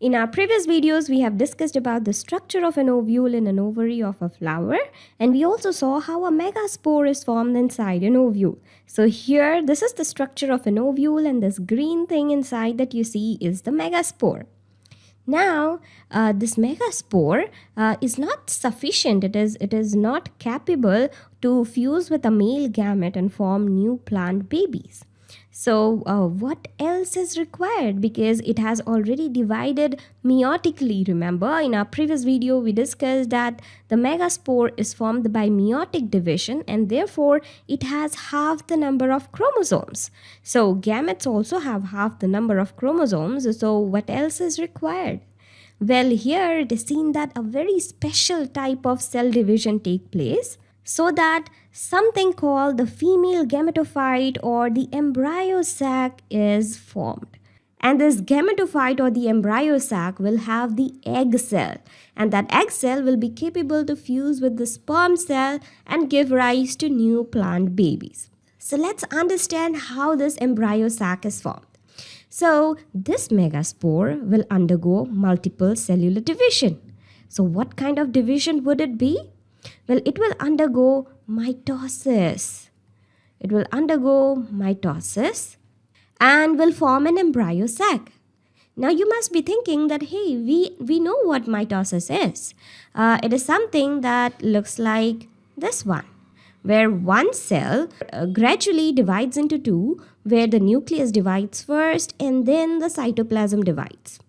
In our previous videos, we have discussed about the structure of an ovule in an ovary of a flower and we also saw how a megaspore is formed inside an ovule. So here, this is the structure of an ovule and this green thing inside that you see is the megaspore. Now, uh, this megaspore uh, is not sufficient. It is, it is not capable to fuse with a male gamete and form new plant babies. So uh, what else is required because it has already divided meiotically. Remember in our previous video we discussed that the megaspore is formed by meiotic division and therefore it has half the number of chromosomes. So gametes also have half the number of chromosomes. So what else is required? Well here it is seen that a very special type of cell division take place so that something called the female gametophyte or the embryo sac is formed. And this gametophyte or the embryo sac will have the egg cell and that egg cell will be capable to fuse with the sperm cell and give rise to new plant babies. So let's understand how this embryo sac is formed. So this megaspore will undergo multiple cellular division. So what kind of division would it be? Well, it will undergo mitosis. It will undergo mitosis and will form an embryo sac. Now you must be thinking that, hey, we, we know what mitosis is. Uh, it is something that looks like this one, where one cell uh, gradually divides into two, where the nucleus divides first and then the cytoplasm divides.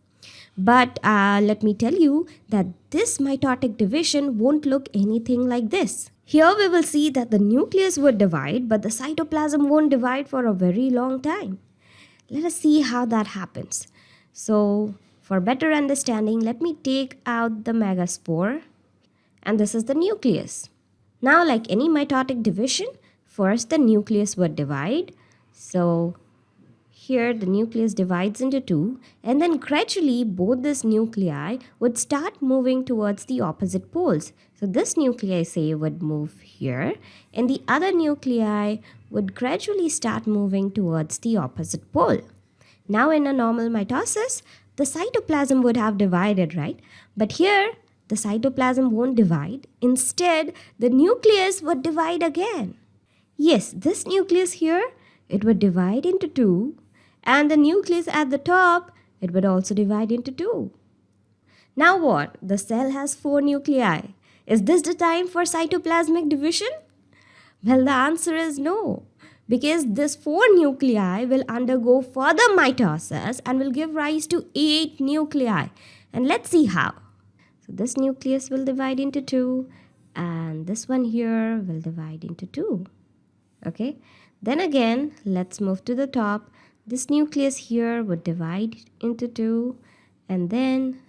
But uh, let me tell you that this mitotic division won't look anything like this. Here we will see that the nucleus would divide, but the cytoplasm won't divide for a very long time. Let us see how that happens. So, for better understanding, let me take out the megaspore. And this is the nucleus. Now, like any mitotic division, first the nucleus would divide. So, here the nucleus divides into two and then gradually both these nuclei would start moving towards the opposite poles. So this nuclei say would move here and the other nuclei would gradually start moving towards the opposite pole. Now in a normal mitosis, the cytoplasm would have divided, right? But here, the cytoplasm won't divide. Instead, the nucleus would divide again. Yes, this nucleus here, it would divide into two and the nucleus at the top, it would also divide into two. Now what? The cell has four nuclei. Is this the time for cytoplasmic division? Well, the answer is no. Because this four nuclei will undergo further mitosis and will give rise to eight nuclei. And let's see how. So this nucleus will divide into two and this one here will divide into two. Okay. Then again, let's move to the top this nucleus here would divide into two and then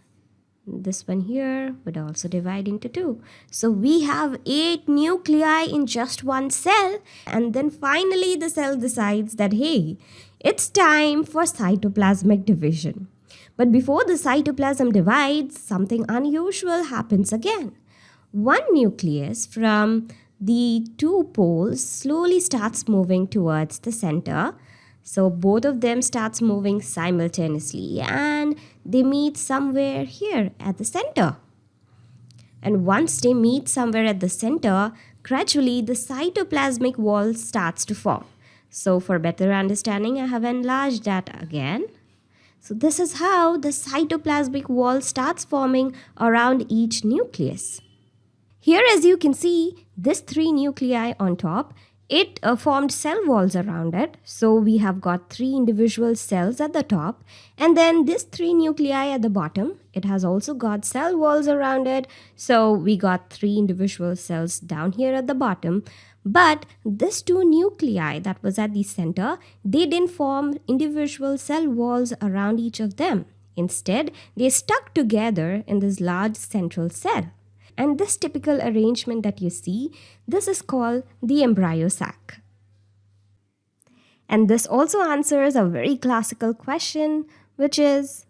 this one here would also divide into two. So we have eight nuclei in just one cell and then finally the cell decides that hey, it's time for cytoplasmic division. But before the cytoplasm divides, something unusual happens again. One nucleus from the two poles slowly starts moving towards the center so both of them starts moving simultaneously and they meet somewhere here at the center. And once they meet somewhere at the center, gradually the cytoplasmic wall starts to form. So for better understanding, I have enlarged that again. So this is how the cytoplasmic wall starts forming around each nucleus. Here as you can see, this three nuclei on top it uh, formed cell walls around it. So we have got three individual cells at the top and then this three nuclei at the bottom. It has also got cell walls around it. So we got three individual cells down here at the bottom. But this two nuclei that was at the center, they didn't form individual cell walls around each of them. Instead, they stuck together in this large central cell. And this typical arrangement that you see, this is called the embryo sac. And this also answers a very classical question, which is,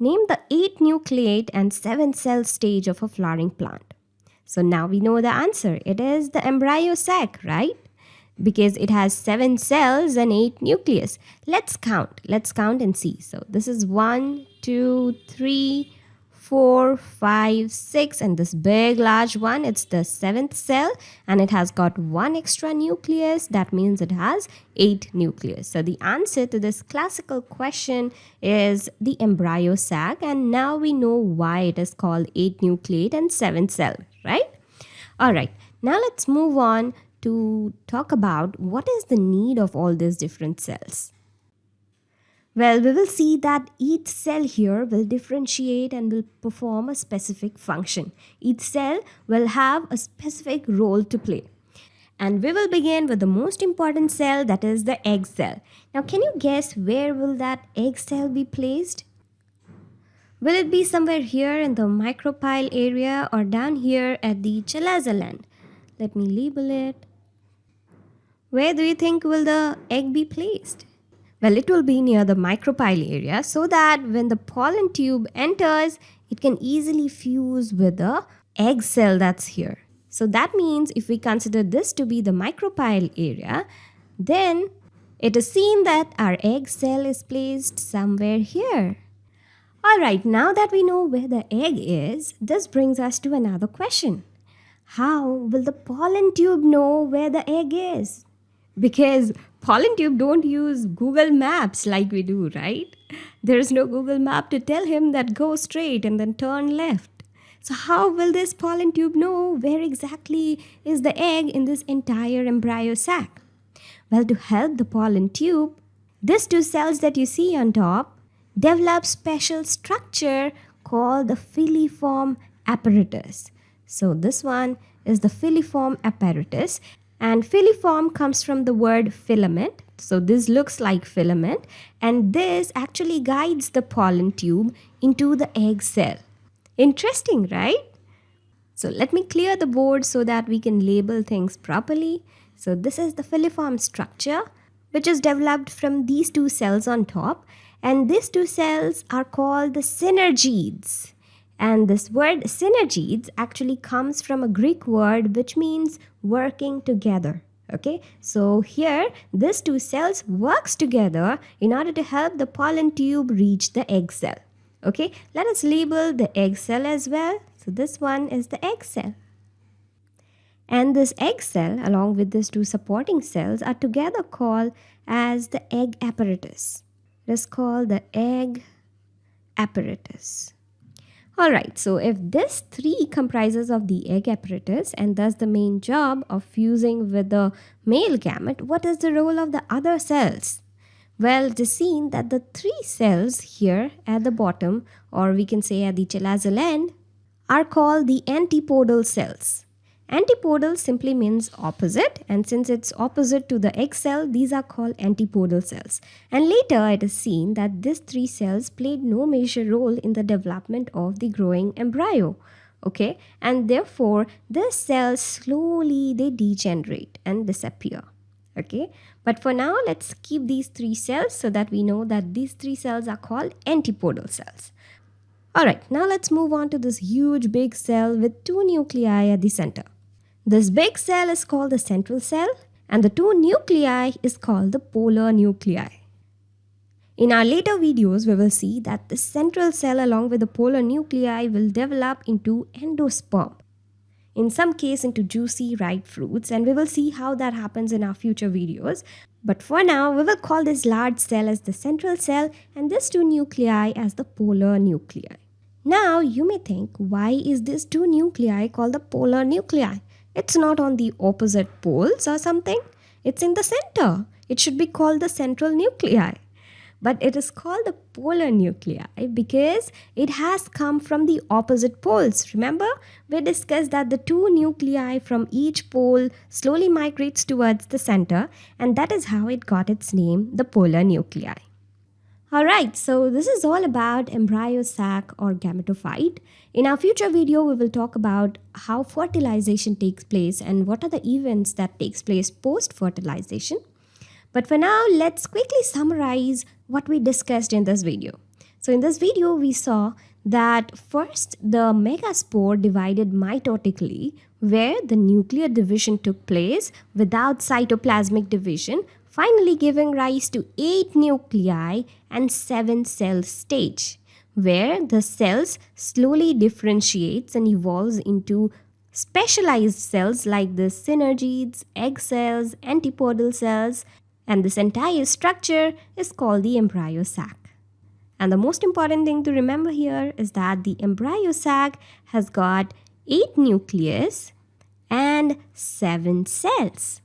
name the 8 nucleate and 7 cell stage of a flowering plant. So now we know the answer. It is the embryo sac, right? Because it has 7 cells and 8 nucleus. Let's count. Let's count and see. So this is 1, two, three, four, five, six, and this big large one, it's the seventh cell and it has got one extra nucleus. That means it has eight nucleus. So the answer to this classical question is the embryo sac and now we know why it is called eight nucleate and seven cell, right? All right, now let's move on to talk about what is the need of all these different cells. Well, we will see that each cell here will differentiate and will perform a specific function. Each cell will have a specific role to play. And we will begin with the most important cell that is the egg cell. Now, can you guess where will that egg cell be placed? Will it be somewhere here in the micropyle area or down here at the chalaza Let me label it. Where do you think will the egg be placed? Well, it will be near the micropyle area so that when the pollen tube enters, it can easily fuse with the egg cell that's here. So that means if we consider this to be the micropyle area, then it is seen that our egg cell is placed somewhere here. Alright, now that we know where the egg is, this brings us to another question. How will the pollen tube know where the egg is? Because pollen tube don't use Google Maps like we do, right? There is no Google map to tell him that go straight and then turn left. So how will this pollen tube know where exactly is the egg in this entire embryo sac? Well, to help the pollen tube, these two cells that you see on top develop special structure called the filiform apparatus. So this one is the filiform apparatus and filiform comes from the word filament. So this looks like filament and this actually guides the pollen tube into the egg cell. Interesting, right? So let me clear the board so that we can label things properly. So this is the filiform structure which is developed from these two cells on top and these two cells are called the synergids. And this word synergids actually comes from a Greek word which means working together. Okay, so here these two cells works together in order to help the pollen tube reach the egg cell. Okay, let us label the egg cell as well. So this one is the egg cell. And this egg cell along with these two supporting cells are together called as the egg apparatus. It is called the egg apparatus. Alright, so if this 3 comprises of the egg apparatus and does the main job of fusing with the male gamete, what is the role of the other cells? Well, it is seen that the three cells here at the bottom or we can say at the chalaza end are called the antipodal cells. Antipodal simply means opposite and since it's opposite to the egg cell, these are called antipodal cells. And later it is seen that these three cells played no major role in the development of the growing embryo. Okay, and therefore these cells slowly they degenerate and disappear. Okay, but for now let's keep these three cells so that we know that these three cells are called antipodal cells. Alright, now let's move on to this huge big cell with two nuclei at the center. This big cell is called the central cell and the two nuclei is called the polar nuclei. In our later videos, we will see that the central cell along with the polar nuclei will develop into endosperm. In some case into juicy ripe fruits and we will see how that happens in our future videos. But for now, we will call this large cell as the central cell and these two nuclei as the polar nuclei. Now, you may think, why is this two nuclei called the polar nuclei? It's not on the opposite poles or something. It's in the center. It should be called the central nuclei. But it is called the polar nuclei because it has come from the opposite poles. Remember, we discussed that the two nuclei from each pole slowly migrates towards the center and that is how it got its name, the polar nuclei. Alright, so this is all about embryo sac or gametophyte. In our future video, we will talk about how fertilization takes place and what are the events that takes place post-fertilization. But for now, let's quickly summarize what we discussed in this video. So in this video, we saw that first the megaspore divided mitotically where the nuclear division took place without cytoplasmic division finally giving rise to 8 nuclei and 7 cell stage. where the cells slowly differentiates and evolves into specialized cells like the synergids, egg cells, antipodal cells, and this entire structure is called the embryo sac. And the most important thing to remember here is that the embryo sac has got 8 nucleus and 7 cells.